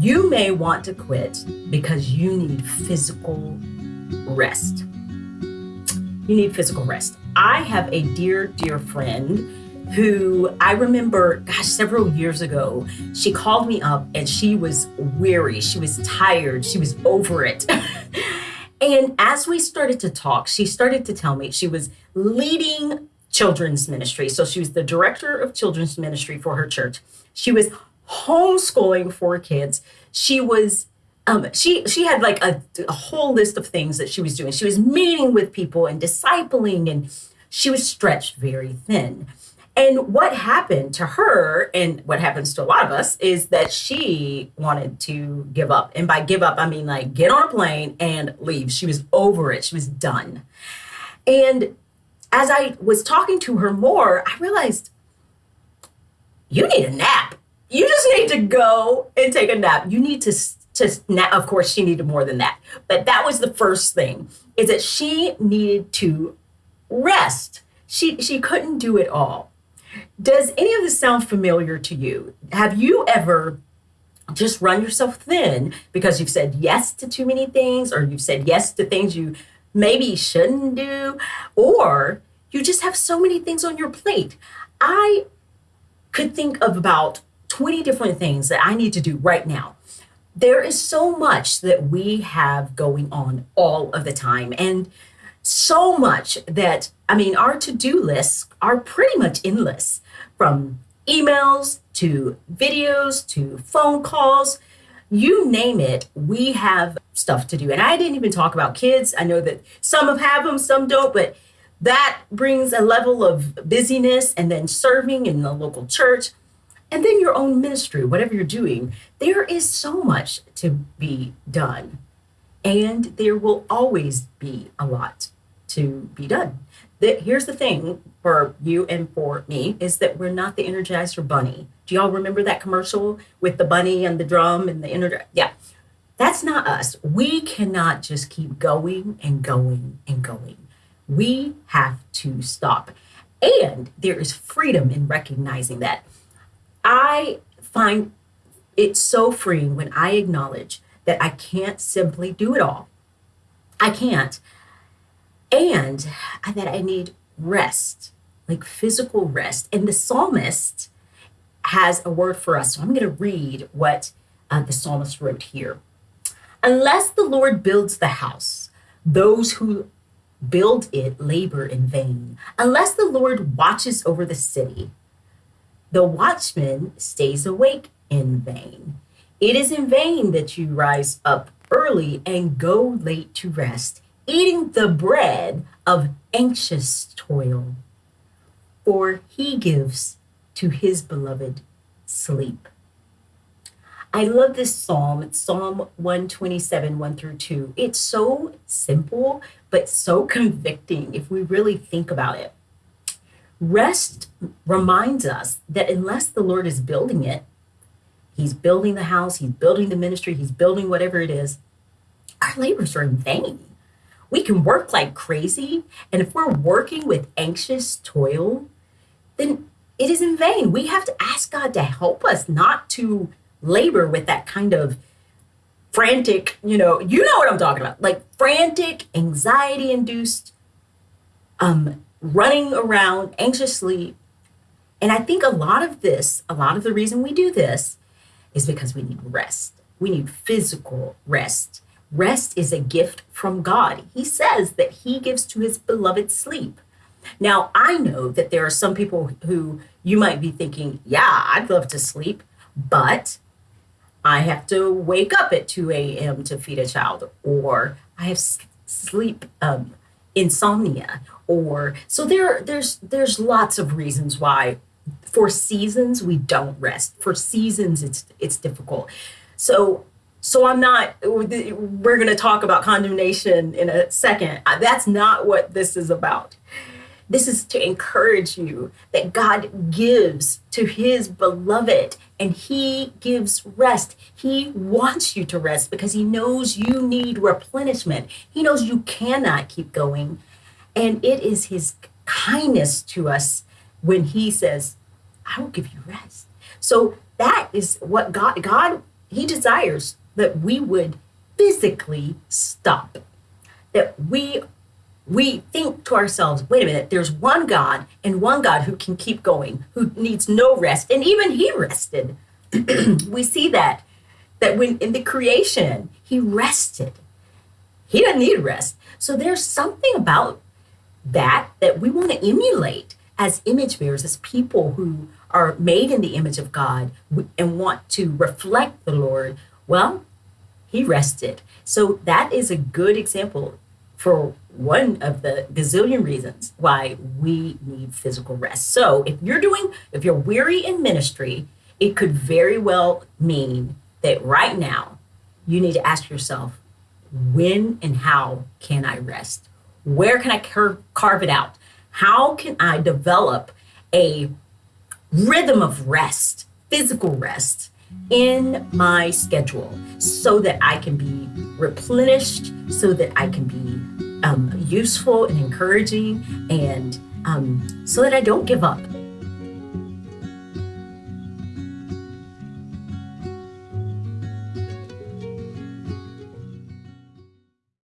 You may want to quit because you need physical rest. You need physical rest. I have a dear, dear friend who I remember, gosh, several years ago, she called me up and she was weary. She was tired. She was over it. and as we started to talk, she started to tell me she was leading children's ministry. So she was the director of children's ministry for her church. She was homeschooling four kids. She was um, she she had like a, a whole list of things that she was doing. She was meeting with people and discipling, and she was stretched very thin. And what happened to her, and what happens to a lot of us, is that she wanted to give up. And by give up, I mean like get on a plane and leave. She was over it, she was done. And as I was talking to her more, I realized you need a nap. You just need to go and take a nap. You need to to nap. Of course, she needed more than that, but that was the first thing: is that she needed to rest. She she couldn't do it all. Does any of this sound familiar to you? Have you ever just run yourself thin because you've said yes to too many things, or you've said yes to things you maybe shouldn't do, or you just have so many things on your plate? I could think of about 20 different things that I need to do right now. There is so much that we have going on all of the time. And so much that, I mean, our to do lists are pretty much endless from emails to videos to phone calls. You name it, we have stuff to do. And I didn't even talk about kids. I know that some have them, some don't, but that brings a level of busyness and then serving in the local church and then your own ministry, whatever you're doing. There is so much to be done. And there will always be a lot to be done. The, here's the thing for you and for me is that we're not the Energizer Bunny. Do y'all remember that commercial with the bunny and the drum and the Energizer? Yeah, that's not us. We cannot just keep going and going and going. We have to stop. And there is freedom in recognizing that. I find it so freeing when I acknowledge that I can't simply do it all. I can't and that I need rest, like physical rest. And the psalmist has a word for us. So I'm going to read what uh, the psalmist wrote here. Unless the Lord builds the house, those who build it labor in vain. Unless the Lord watches over the city, the watchman stays awake in vain. It is in vain that you rise up early and go late to rest eating the bread of anxious toil, for he gives to his beloved sleep. I love this psalm. It's Psalm 127, 1 through 2. It's so simple, but so convicting if we really think about it. Rest reminds us that unless the Lord is building it, He's building the house, He's building the ministry, He's building whatever it is, our labors are in vain we can work like crazy. And if we're working with anxious toil, then it is in vain. We have to ask God to help us not to labor with that kind of frantic, you know, you know what I'm talking about, like frantic, anxiety induced, um, running around anxiously. And I think a lot of this, a lot of the reason we do this is because we need rest. We need physical rest. Rest is a gift from God. He says that He gives to His beloved sleep. Now, I know that there are some people who you might be thinking, yeah, I'd love to sleep, but I have to wake up at 2 a.m. to feed a child, or I have sleep um, insomnia, or so there. There's there's lots of reasons why. For seasons, we don't rest. For seasons, it's it's difficult. So so I'm not, we're going to talk about condemnation in a second. That's not what this is about. This is to encourage you that God gives to his beloved and he gives rest. He wants you to rest because he knows you need replenishment. He knows you cannot keep going. And it is his kindness to us when he says, I will give you rest. So that is what God, God he desires that we would physically stop. That we we think to ourselves, wait a minute, there's one God and one God who can keep going, who needs no rest. And even he rested. we see that that when in the creation, he rested. He doesn't need rest. So there's something about that that we want to emulate as image bearers, as people who are made in the image of God and want to reflect the Lord. Well, he rested. So that is a good example for one of the gazillion reasons why we need physical rest. So if you're doing, if you're weary in ministry, it could very well mean that right now you need to ask yourself, when and how can I rest? Where can I car- carve it out? How can I develop a rhythm of rest, physical rest in my schedule so that I can be replenished, so that I can be um, useful and encouraging, and um, so that I don't give up